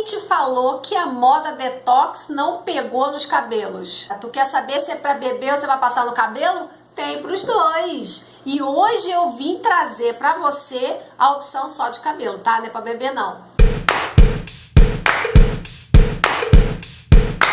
Quem te falou que a moda detox não pegou nos cabelos? Tu quer saber se é para beber ou se vai passar no cabelo? Tem para os dois. E hoje eu vim trazer para você a opção só de cabelo, tá? Não é para beber não.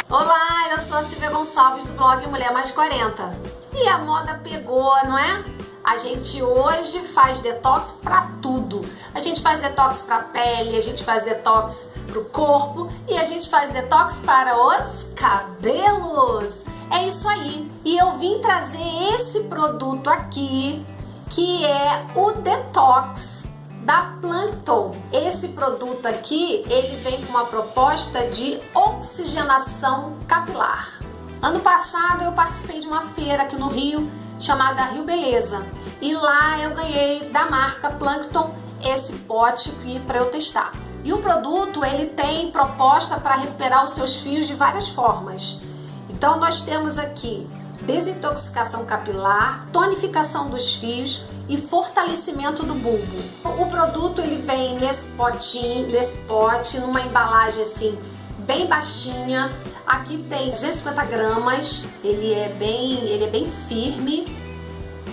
Olá, eu sou a Silvia Gonçalves do blog Mulher Mais 40. E a moda pegou, não é? A gente hoje faz detox para tudo. A gente faz detox para pele, a gente faz detox para o corpo e a gente faz detox para os cabelos. É isso aí. E eu vim trazer esse produto aqui, que é o Detox da Plankton. Esse produto aqui, ele vem com uma proposta de oxigenação capilar. Ano passado eu participei de uma feira aqui no Rio chamada Rio Beleza. E lá eu ganhei da marca Plankton esse pote para eu testar. E o produto ele tem proposta para recuperar os seus fios de várias formas. Então nós temos aqui desintoxicação capilar, tonificação dos fios e fortalecimento do bulbo. O produto ele vem nesse potinho, nesse pote, numa embalagem assim bem baixinha. Aqui tem 250 gramas, ele é bem, ele é bem firme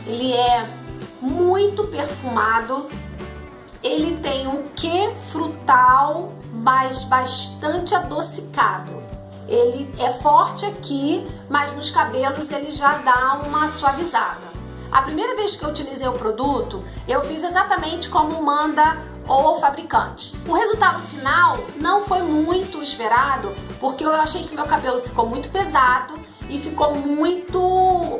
ele é muito perfumado, ele tem um quê frutal, mas bastante adocicado. Ele é forte aqui, mas nos cabelos ele já dá uma suavizada. A primeira vez que eu utilizei o produto, eu fiz exatamente como manda o fabricante. O resultado final não foi muito esperado, porque eu achei que meu cabelo ficou muito pesado e ficou muito,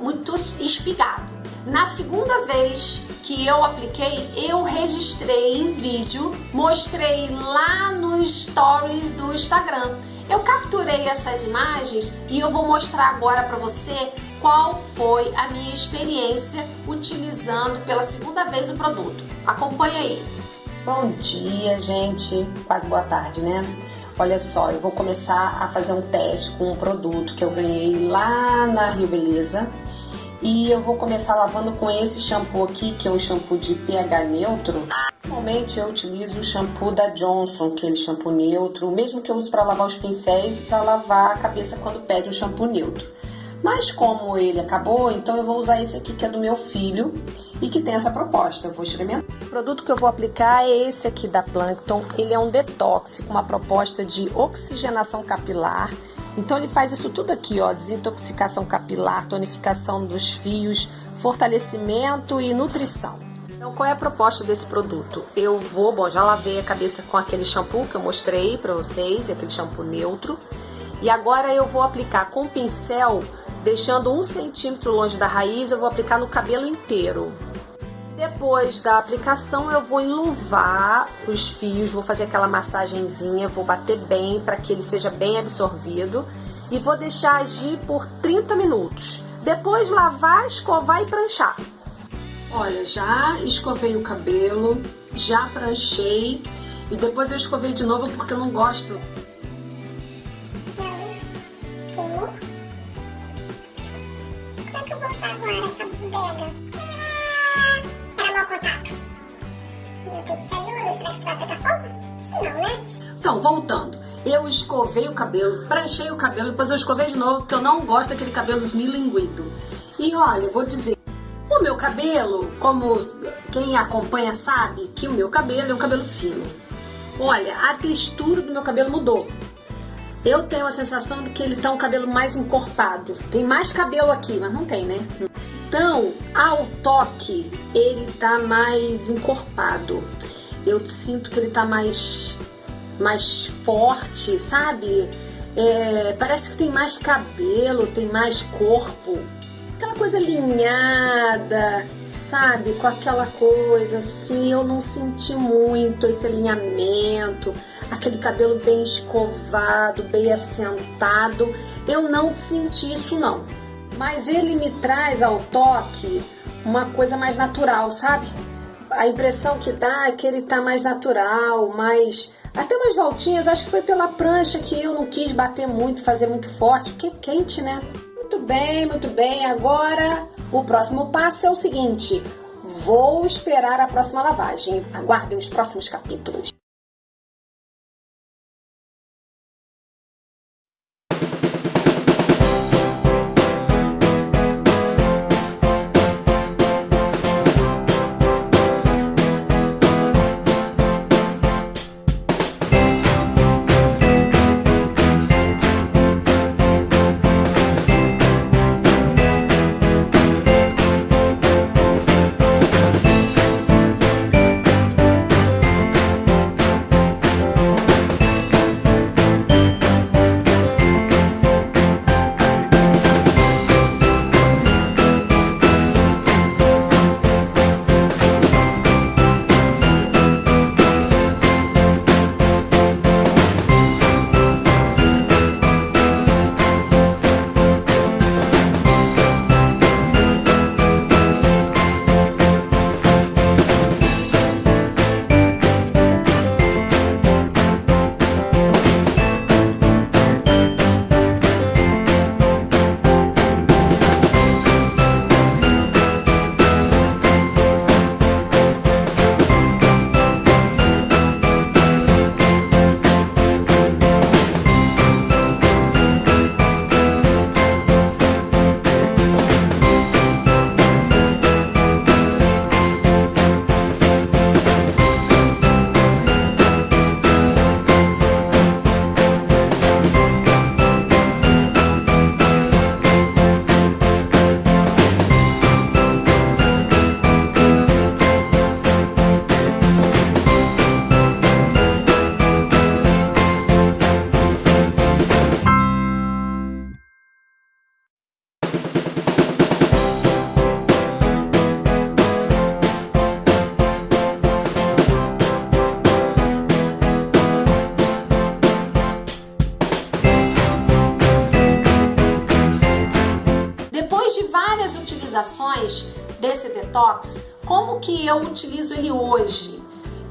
muito espigado. Na segunda vez que eu apliquei, eu registrei em vídeo, mostrei lá nos stories do Instagram. Eu capturei essas imagens e eu vou mostrar agora para você qual foi a minha experiência utilizando pela segunda vez o produto. Acompanhe aí. Bom dia, gente. Quase boa tarde, né? Olha só, eu vou começar a fazer um teste com um produto que eu ganhei lá na Rio Beleza e eu vou começar lavando com esse shampoo aqui, que é um shampoo de pH neutro. Normalmente eu utilizo o shampoo da Johnson, aquele shampoo neutro, o mesmo que eu uso para lavar os pincéis e para lavar a cabeça quando pede um shampoo neutro. Mas como ele acabou, então eu vou usar esse aqui que é do meu filho e que tem essa proposta. Eu vou experimentar. O produto que eu vou aplicar é esse aqui da Plankton. Ele é um detox com uma proposta de oxigenação capilar então ele faz isso tudo aqui, ó, desintoxicação capilar, tonificação dos fios, fortalecimento e nutrição. Então qual é a proposta desse produto? Eu vou, bom, já lavei a cabeça com aquele shampoo que eu mostrei para vocês, aquele shampoo neutro. E agora eu vou aplicar com pincel, deixando um centímetro longe da raiz, eu vou aplicar no cabelo inteiro. Depois da aplicação, eu vou enluvar os fios, vou fazer aquela massagenzinha, vou bater bem para que ele seja bem absorvido e vou deixar agir por 30 minutos. Depois lavar, escovar e pranchar. Olha, já escovei o cabelo, já pranchei e depois eu escovei de novo porque eu não gosto. Queimou? Como é que eu vou agora essa bodega? Então, voltando. Eu escovei o cabelo, pranchei o cabelo, depois eu escovei de novo, porque eu não gosto daquele cabelo esmilinguido. E olha, vou dizer, o meu cabelo, como quem acompanha sabe, que o meu cabelo é um cabelo fino. Olha, a textura do meu cabelo mudou. Eu tenho a sensação de que ele tá um cabelo mais encorpado. Tem mais cabelo aqui, mas não tem, né? Então, ao toque, ele tá mais encorpado. Eu sinto que ele tá mais, mais forte, sabe? É, parece que tem mais cabelo, tem mais corpo. Aquela coisa alinhada, sabe? Com aquela coisa assim, eu não senti muito esse alinhamento aquele cabelo bem escovado, bem assentado. Eu não senti isso não. Mas ele me traz ao toque uma coisa mais natural, sabe? A impressão que dá é que ele tá mais natural, mais até umas voltinhas, acho que foi pela prancha que eu não quis bater muito, fazer muito forte, porque é quente, né? Muito bem, muito bem. Agora, o próximo passo é o seguinte: vou esperar a próxima lavagem. Aguardem os próximos capítulos. Utilizações desse detox, como que eu utilizo ele hoje?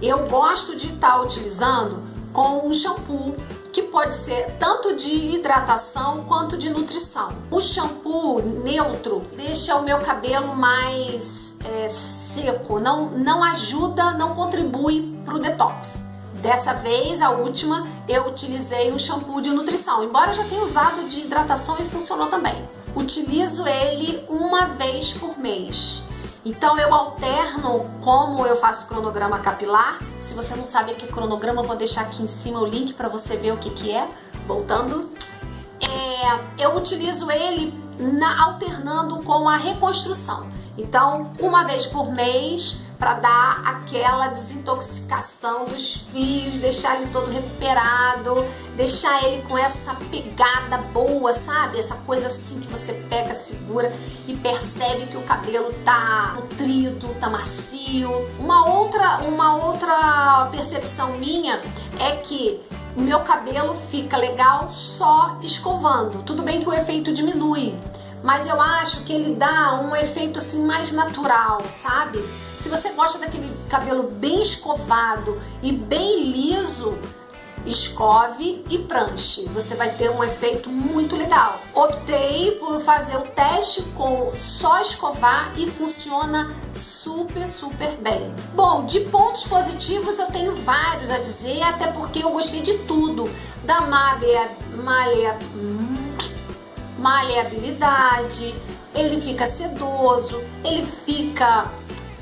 Eu gosto de estar tá utilizando com um shampoo que pode ser tanto de hidratação quanto de nutrição. O shampoo neutro deixa o meu cabelo mais é, seco, não, não ajuda, não contribui para o detox. Dessa vez, a última, eu utilizei um shampoo de nutrição, embora eu já tenha usado de hidratação e funcionou também. Utilizo ele uma vez por mês. Então eu alterno como eu faço cronograma capilar. Se você não sabe o que é cronograma, eu vou deixar aqui em cima o link para você ver o que, que é. Voltando. É, eu utilizo ele na, alternando com a reconstrução. Então, uma vez por mês, para dar aquela desintoxicação dos fios, deixar ele todo recuperado, deixar ele com essa pegada boa, sabe? Essa coisa assim que você pega, segura e percebe que o cabelo tá nutrido, tá macio. Uma outra, uma outra percepção minha é que o meu cabelo fica legal só escovando. Tudo bem que o efeito diminui, mas eu acho que ele dá um efeito assim mais natural, sabe? Se você gosta daquele cabelo bem escovado e bem liso, escove e pranche. Você vai ter um efeito muito legal. Optei por fazer o teste com só escovar e funciona super, super bem. Bom, de pontos positivos eu tenho vários a dizer, até porque eu gostei de tudo. Da hum, maleabilidade, ele fica sedoso, ele fica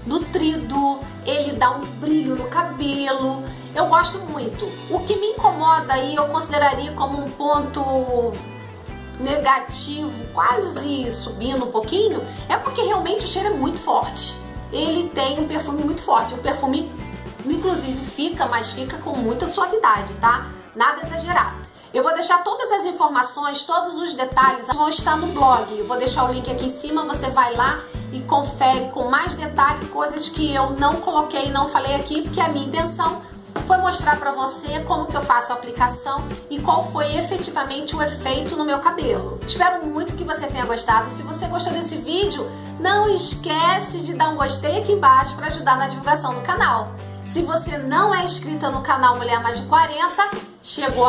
nutrido, ele dá um brilho no cabelo. Eu gosto muito. O que me incomoda aí eu consideraria como um ponto negativo, quase subindo um pouquinho, é porque realmente o cheiro é muito forte. Ele tem um perfume muito forte. O perfume, inclusive, fica, mas fica com muita suavidade, tá? Nada exagerado. Eu vou deixar todas as informações, todos os detalhes vão estar no blog. Eu vou deixar o link aqui em cima, você vai lá e confere com mais detalhe coisas que eu não coloquei, não falei aqui, porque a minha intenção foi mostrar para você como que eu faço a aplicação e qual foi efetivamente o efeito no meu cabelo. Espero muito que você tenha gostado. Se você gostou desse vídeo, não esquece de dar um gostei aqui embaixo para ajudar na divulgação do canal. Se você não é inscrita no canal Mulher Mais de 40, chegou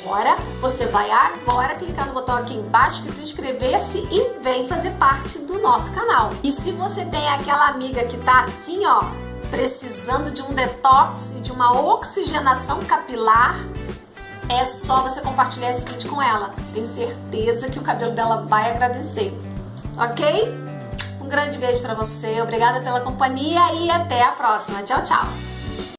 agora, você vai agora clicar no botão aqui embaixo que inscrever-se e vem fazer parte do nosso canal. E se você tem aquela amiga que tá assim, ó, precisando de um detox e de uma oxigenação capilar, é só você compartilhar esse vídeo com ela. Tenho certeza que o cabelo dela vai agradecer. Ok? Um grande beijo para você, obrigada pela companhia e até a próxima. Tchau, tchau!